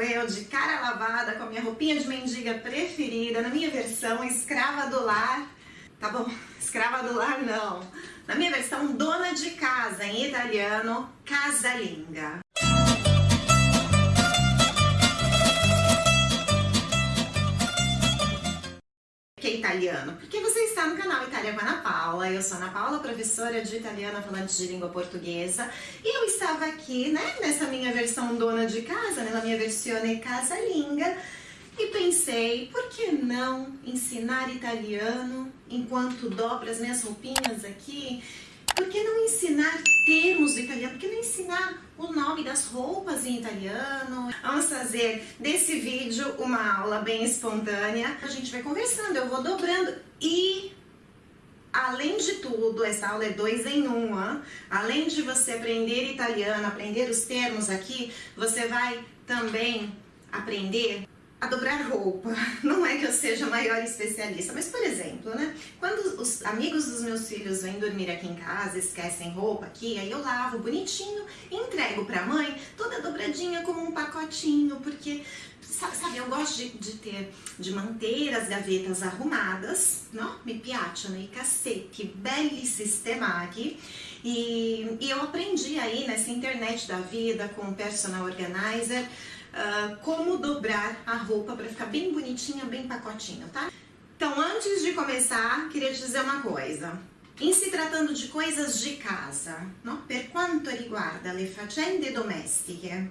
eu, de cara lavada, com a minha roupinha de mendiga preferida, na minha versão escrava do lar. Tá bom, escrava do lar não. Na minha versão dona de casa, em italiano, casalinga. Que é italiano? Porque você está no canal Itália com Ana Paula, eu sou Ana Paula, professora de italiano falante de língua portuguesa, e eu estava aqui, né, nessa minha versão dona de casa, nella minha versione casalinga, e pensei, por que não ensinar italiano enquanto dobro as minhas roupinhas aqui por que não ensinar termos do italiano? Por que não ensinar o nome das roupas em italiano? Vamos fazer desse vídeo uma aula bem espontânea. A gente vai conversando, eu vou dobrando e... Além de tudo, essa aula é dois em uma. Além de você aprender italiano, aprender os termos aqui, você vai também aprender a dobrar roupa. Não é que eu seja a maior especialista, mas por exemplo, né? Quando os amigos dos meus filhos vêm dormir aqui em casa, esquecem roupa aqui, aí eu lavo bonitinho e entrego pra mãe toda dobradinha como um pacotinho, porque sabe, eu gosto de, de, ter, de manter as gavetas arrumadas, não? Mi piacciono i cassetti belli sistemati e, e eu aprendi aí nessa internet da vida com o personal organizer uh, como dobrar a roupa para ficar bem bonitinha, bem pacotinho, tá? Então, antes de começar, queria te dizer uma coisa. Em se tratando de coisas de casa, no? per quanto riguarda le faccende domestiche,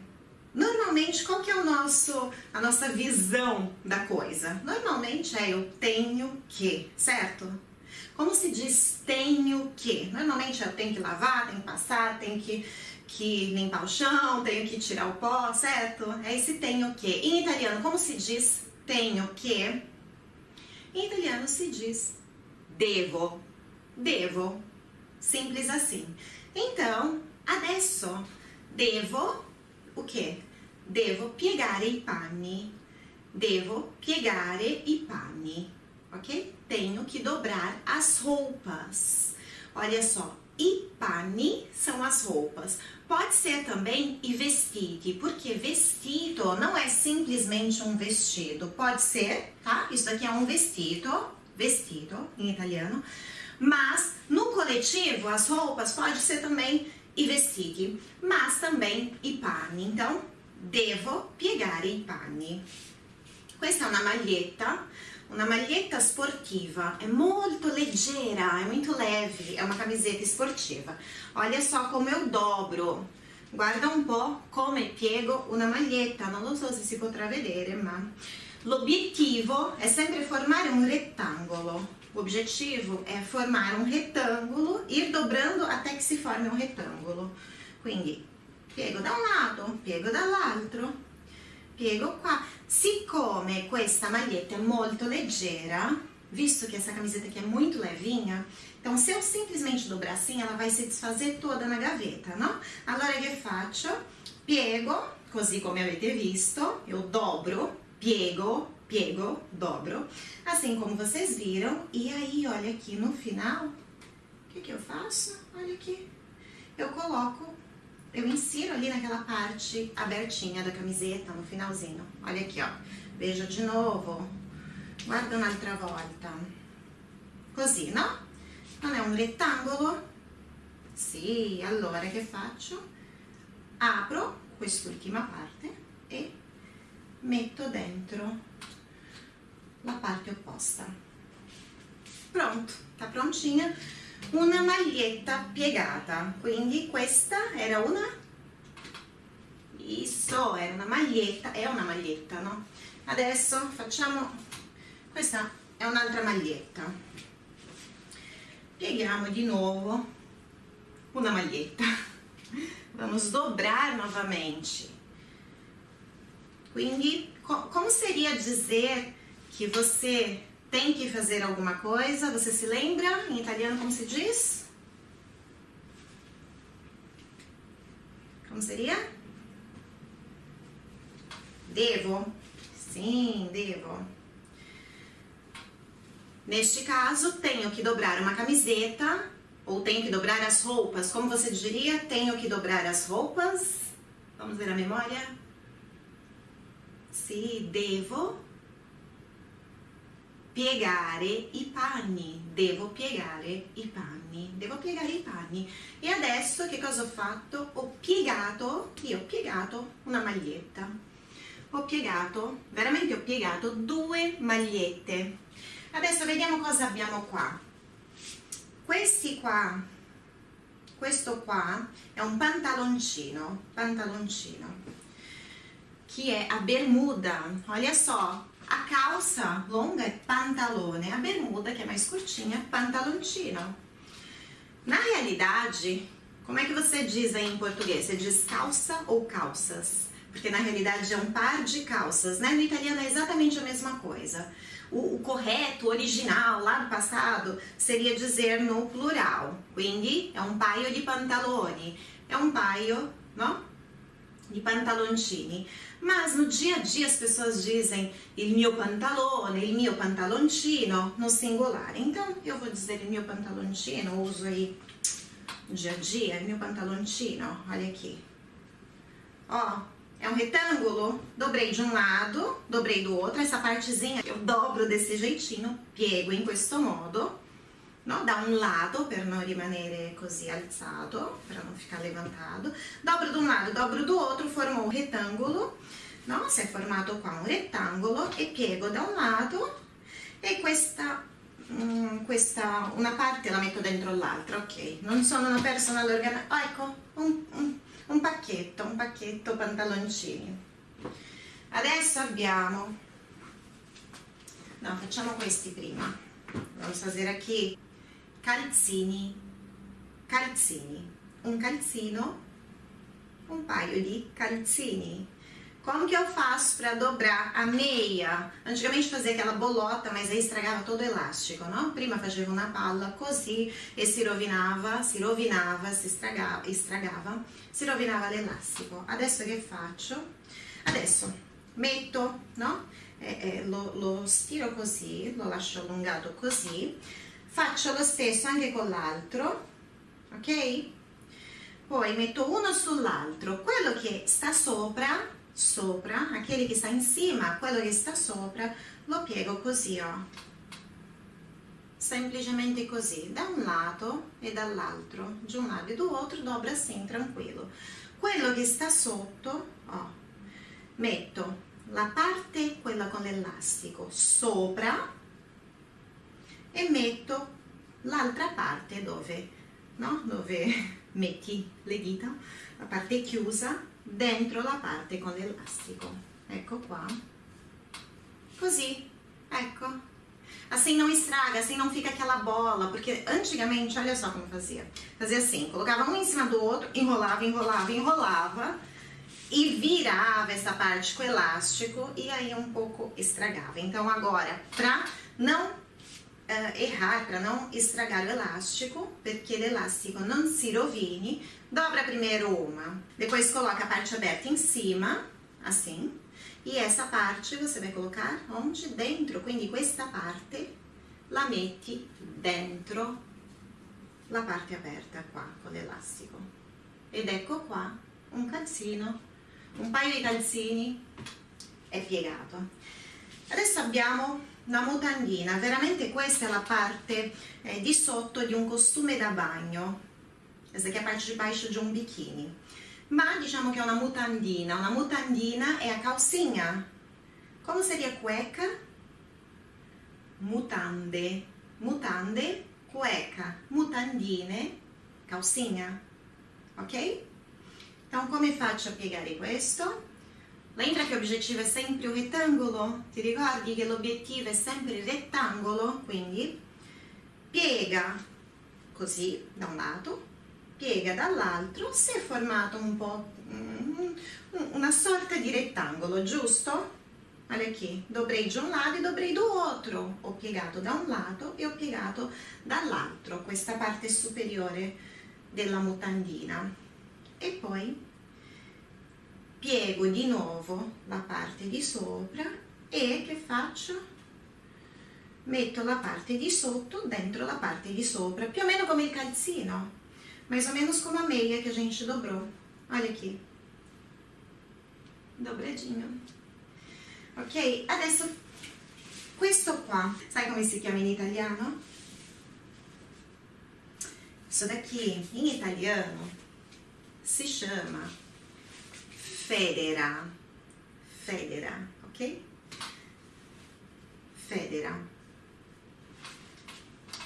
normalmente qual que é o nosso, a nossa visão da coisa? Normalmente é eu tenho que, certo? Como se diz tenho que? Normalmente eu tenho que lavar, tenho que passar, tenho que que limpar o chão, tenho que tirar o pó, certo? É esse tenho que. Em italiano, como se diz tenho que? Em italiano se diz devo. Devo. Simples assim. Então, adesso devo o que? Devo piegare i panni. Devo piegare i panni, ok? Tenho que dobrar as roupas. Olha só, i panni são as roupas. Pode ser também i vestiti, porque vestido não é simplesmente um vestido. Pode ser, tá? Isso daqui é um vestido, vestido em italiano. Mas no coletivo, as roupas pode ser também i vestiti, mas também i panni. Então, devo piegare i panni. Questa è una maglietta uma maglietta sportiva, é muito leggera, é muito leve, é uma camiseta esportiva. Olha só como eu dobro. Guarda un po' come piego una maglietta, non lo so se si potrà vedere, ma l'obiettivo è sempre formare un rettangolo. O objetivo é formar um retângulo, ir dobrando até que se forme um retângulo. Quindi piego da un lato, piego dall'altro, piego qua. Siccome questa maglietta è molto leggera, visto que essa camiseta aqui é muito levinha, então se eu simplesmente dobrar assim, ela vai se desfazer toda na gaveta, não? Allora che faccio? Piego, così come avete visto, eu dobro, piego, piego, dobro, assim como vocês viram. E aí, olha aqui no final, o que que eu faço? Olha aqui, eu coloco eu insiro ali naquela parte abertinha da camiseta, no finalzinho. Olha aqui, ó. Veja de novo. Guarda un'altra volta. Così, no? Non è un rettangolo? Sì, allora che faccio? Apro quest'ultima parte e metto dentro la parte opposta. Pronto, tá prontinha una maglietta piegata. Quindi questa era una? Isso era una maglietta è una maglietta no? Adesso facciamo questa è un'altra maglietta. Pieghiamo di nuovo una maglietta. Vamos dobrar novamente. Quindi co como seria dizer que você tem que fazer alguma coisa, você se lembra? Em italiano como se diz? Como seria? Devo. Sim, devo. Neste caso, tenho que dobrar uma camiseta ou tenho que dobrar as roupas. Como você diria? Tenho que dobrar as roupas. Vamos ver a memória? Sì, devo piegare i panni, devo piegare i panni, devo piegare i panni. E adesso che cosa ho fatto? Ho piegato, io ho piegato una maglietta. Ho piegato, veramente ho piegato due magliette. Adesso vediamo cosa abbiamo qua. Questi qua, questo qua è un pantaloncino, pantaloncino, que é a bermuda. Olha só, a calça longa é pantalone, a bermuda, que é mais curtinha, pantaloncino. Na realidade, como é que você diz aí em português? Você diz calça ou calças? Porque na realidade é um par de calças, né? No italiano é exatamente a mesma coisa. O, o correto, original, lá do passado, seria dizer no plural. Quindi é um paio di pantaloni, é um paio, não? De pantaloncini. Mas no dia a dia as pessoas dizem il mio pantalone, il mio pantaloncino no singular. Então eu vou dizer il mio pantaloncino, uso aí no dia a dia, il mio pantaloncino, olha aqui. Ó, é um retângulo, dobrei de um lado, dobrei do outro, essa partezinha eu dobro desse jeitinho, piego in questo modo, no? da un lato per non rimanere così alzato, per non ficar levantado, dobro da un lato, dobro do outro, formo un rettangolo, no? si è formato qua un rettangolo e piego da un lato e questa, mm, questa una parte la metto dentro l'altra, ok? Non sono una persona all'organico, oh, ecco, un, un, pacchetto, un pacchetto pantaloncini. Adesso abbiamo, no facciamo questi prima, vamos fazer aqui calzini, calzini, um calzino, um paio de calzini. Como que eu faço para dobrar a meia? Antigamente fazia aquela bolota, mas aí estragava todo o elástico, não? Prima facevo una palla così e si rovinava, si rovinava, si estragava, estragava si rovinava l'elastico. Adesso che faccio? Adesso metto, no? Eh, eh, lo, lo stiro così, lo lascio allungato così, faccio lo stesso anche con l'altro, ok? Poi metto uno sull'altro, quello che sta sopra, sopra, aquele che sta insieme, quello che sta sopra, lo piego così, ó. Semplicemente così, da un lato e dall'altro, de un lato e outro, dobra assim, tranquillo. Quello che sta sotto, ó, metto la parte, quella con l'elastico, sopra, e metto l'altra parte dove, no? dove metti le dita, la parte chiusa, dentro la parte con l'elastico. Ecco qua. Così, ecco. Assim não estraga, assim não fica aquela bola, porque antigamente, olha só como fazia. Fazia assim, colocava um em cima do outro, enrolava, enrolava, enrolava, e virava essa parte com elástico, e aí um pouco estragava. Então agora, pra não uh, errar, para não estragar o elástico, porque o elástico não se rovine, dobra primeiro uma, depois coloca a parte aberta em cima, assim, e essa parte você vai colocar onde? Dentro, quindi questa parte la metti dentro la parte aperta qua con l'elastico. Ed ecco qua un calzino, un paio di calzini è piegato. Adesso abbiamo una mutandina, veramente questa è la parte eh, di sotto di un costume da bagno, questa è a parte di baixo di un bikini, ma diciamo che è una mutandina, una mutandina è a calcinha, come seria cueca? Mutande, mutande, cueca, mutandine, calcinha, ok? Então come faccio a piegare questo? Lembra che l'obiettivo è sempre un rettangolo? Ti ricordi che l'obiettivo è sempre il rettangolo? Quindi piega così da un lato, piega dall'altro, si è formato un po' una sorta di rettangolo, giusto? Olha aqui, dobrei de um lado e dobrei do outro. Ho piegato da un lato e ho piegato dall'altro, questa parte superiore della mutandina. E poi piego di nuovo la parte di sopra e che faccio? Metto la parte di sotto dentro la parte di sopra, più o meno come il calzino, mais ou menos como a meia que a gente dobrou. Olha aqui. Dobradinho. ok? Adesso questo qua, sai come si chiama in italiano? Isso daqui, in italiano, si chama federa, federa, ok? Federa.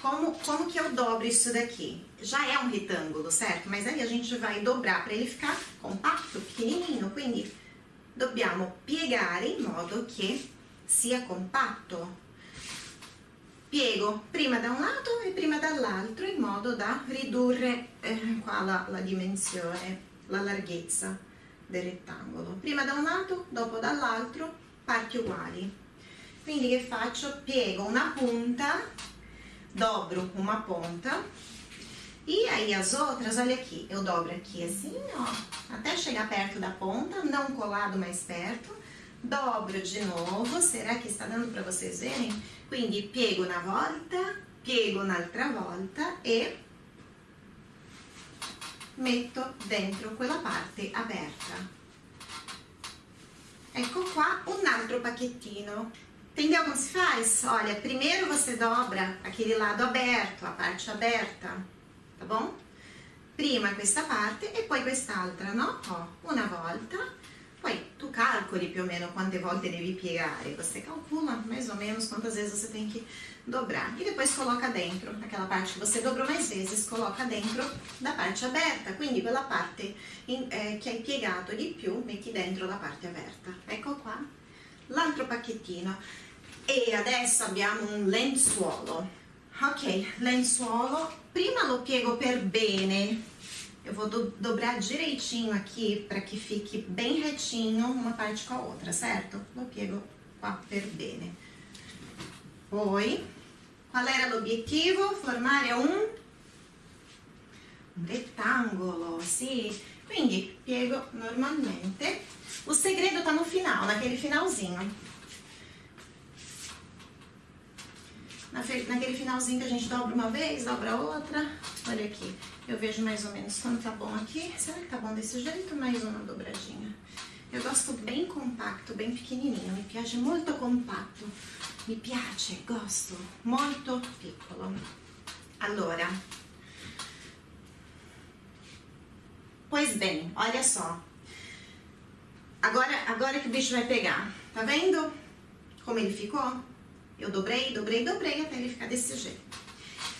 Como, como que eu dobro isso daqui? Já é um retângulo, certo? Mas aí a gente vai dobrar para ele ficar compacto, pequenininho. Quindi dobbiamo piegare in modo che sia compatto. Piego prima da un lato e prima dall'altro in modo da ridurre eh, qua la, la dimensione, la larghezza del rettangolo. Prima da un lato, dopo dall'altro, parti uguali. Quindi che faccio? Piego una punta, dobro uma ponta e aí as outras, olha aqui, eu dobro aqui assim, ó, até chegar perto da ponta, não colado mais perto, dobro de novo, será que está dando para vocês verem? Quindi piego una volta, piego un'altra volta e metto dentro quella parte aperta. Ecco qua un altro pacchettino. Entendeu como se faz? Olha, primeiro você dobra aquele lado aberto, a parte aberta, tá bom? Prima questa parte e poi quest'altra, no? Ó, una volta Poi tu calcoli più o meno quante volte devi piegare, você calcula mais ou menos quantas vezes você tem que dobrar. E depois coloca dentro, aquela parte que você dobrou mais vezes, coloca dentro da parte aberta, quindi quella parte in, eh, che hai piegato di più metti dentro la parte aperta. Ecco qua l'altro pacchettino. E adesso abbiamo un lenzuolo. Ok, lenzuolo, prima lo piego per bene Eu vou do, dobrar direitinho aqui para que fique bem retinho uma parte com a outra, certo? Lo piego qua per bene. Poi, qual era l'obiettivo? Formare un, un rettangolo, sì. Quindi, piego normalmente. O segredo tá no final, naquele finalzinho. Naquele finalzinho que a gente dobra uma vez, dobra outra. Olha aqui, eu vejo mais ou menos quando tá bom aqui. Será que tá bom desse jeito? Mais uma dobradinha. Eu gosto bem compacto, bem pequenininho. Mi piace molto compatto. Mi piace, gosto. Molto piccolo. Allora. Pois bem, olha só. Agora, agora que o bicho vai pegar. Tá vendo como ele ficou? Eu dobrei, dobrei, dobrei até ele ficar desse jeito.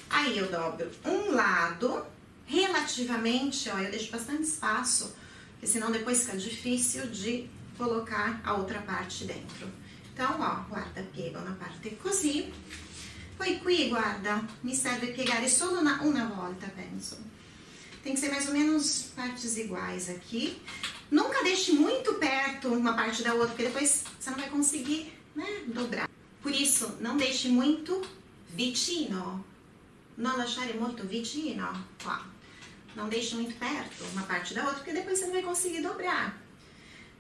Aí eu dobro um lado, relativamente, ó, eu deixo bastante espaço, porque senão depois fica difícil de colocar a outra parte dentro. Então, ó, guarda, piego na parte così. Poi qui, guarda, mi serve piegare solo una, una volta, penso. Tem que ser mais ou menos partes iguais aqui. Nunca deixe muito perto uma parte da outra, porque depois você não vai conseguir, né, dobrar. Por isso, não deixe muito vicino. Não lasciare molto vicino. Qua. Não deixe muito perto uma parte da outra, porque depois você não vai conseguir dobrar.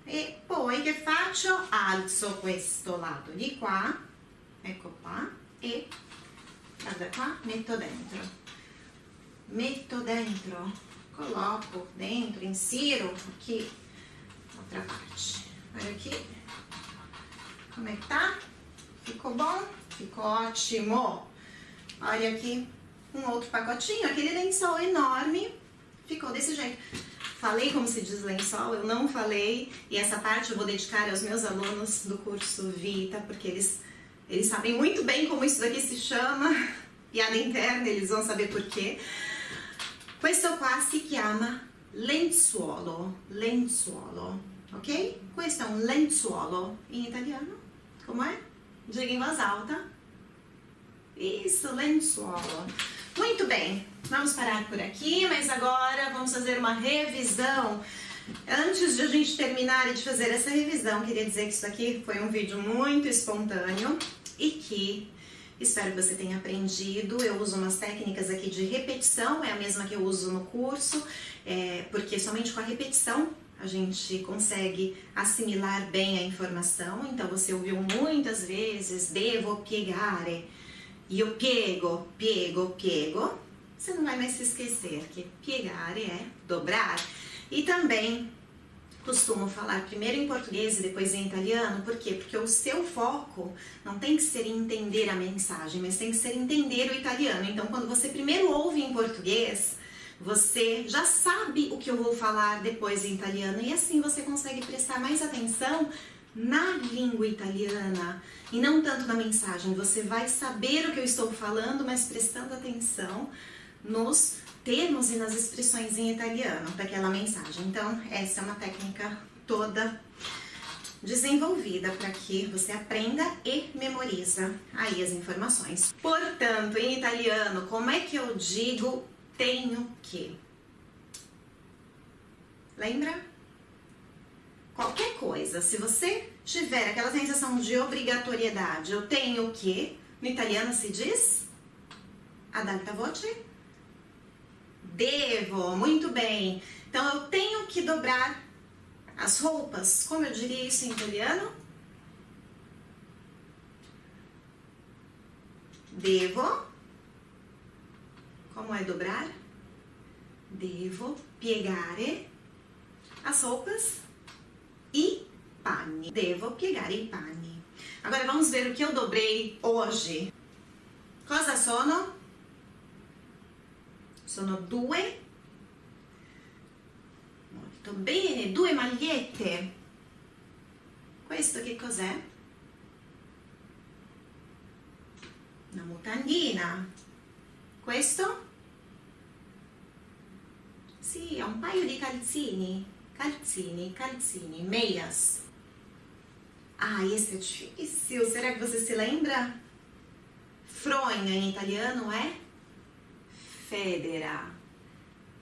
E poi che faccio? Alzo questo lato di qua, ecco qua, e guarda qua, metto dentro. Metto dentro, coloco dentro, insiro aqui, outra parte. Olha aqui, como é que tá? Ficou bom? Ficou ótimo. Olha aqui um outro pacotinho, aquele lençol enorme, ficou desse jeito. Falei como se diz lençol, eu não falei, e essa parte eu vou dedicar aos meus alunos do curso Vita, porque eles, eles sabem muito bem como isso daqui se chama, piada interna, eles vão saber por quê. Questo qua si chiama lenzuolo, lenzuolo, ok? Questo è un lenzuolo in italiano, come è? Diga em voz alta. Isso, lençola. Muito bem, vamos parar por aqui, mas agora vamos fazer uma revisão. Antes de a gente terminar e de fazer essa revisão, queria dizer que isso aqui foi um vídeo muito espontâneo e que espero que você tenha aprendido. Eu uso umas técnicas aqui de repetição, é a mesma que eu uso no curso, é, porque somente com a repetição a gente consegue assimilar bem a informação. Então você ouviu muitas vezes devo piegare, io piego, piego, piego. Você não vai mais se esquecer que piegare é dobrar. E também costumo falar primeiro em português e depois em italiano, por quê? Porque o seu foco não tem que ser entender a mensagem, mas tem que ser entender o italiano. Então, quando você primeiro ouve em português, você já sabe o que eu vou falar depois em italiano e assim você consegue prestar mais atenção na língua italiana e não tanto na mensagem. Você vai saber o que eu estou falando, mas prestando atenção nos termos e nas expressões em italiano daquela mensagem. Então, essa é uma técnica toda desenvolvida para que você aprenda e memoriza aí as informações. Portanto, em italiano, como é que eu digo tenho que? Lembra? Qualquer coisa, se você tiver aquela sensação de obrigatoriedade, eu tenho que, no italiano se diz ad alta voce, devo, muito bem. Então, eu tenho que dobrar as roupas. Como eu diria isso em italiano? Devo. Como é dobrar? Devo piegare as roupas e panni. Devo piegare i panni. Agora vamos ver o que eu dobrei hoje. Cosa sono? sono due molto bene due magliette questo che cos'è? una mutandina questo? sì, è un paio di calzini calzini, calzini, meias ah, esse é difícil será que você se lembra? fronha em italiano é federa,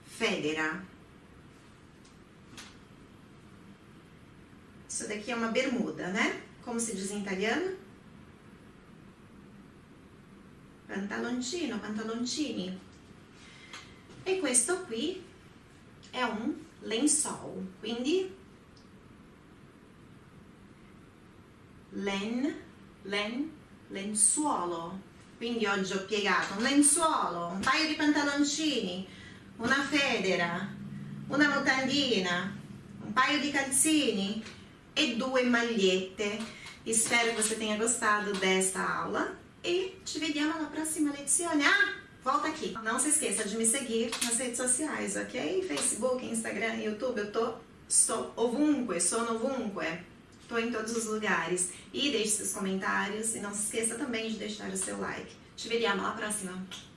federa. Isso daqui é uma bermuda, né? Como se diz em italiano? Pantaloncino, pantaloncini. E questo qui è un lençol, quindi len, len, lenzuolo. Quindi oggi ho piegato un lenzuolo, un paio di pantaloncini, una federa, una mutandina, un paio di calzini e due magliette. Espero que você tenha gostado desta aula e te vediamo alla prossima lezione. Ah, volta aqui. Não se esqueça de me seguir nas redes sociais, ok? Facebook, Instagram, YouTube, eu tô, estou ovunque, sono ovunque. Estou em todos os lugares. E deixe seus comentários e não se esqueça também de deixar o seu like. Ci vediamo alla prossima!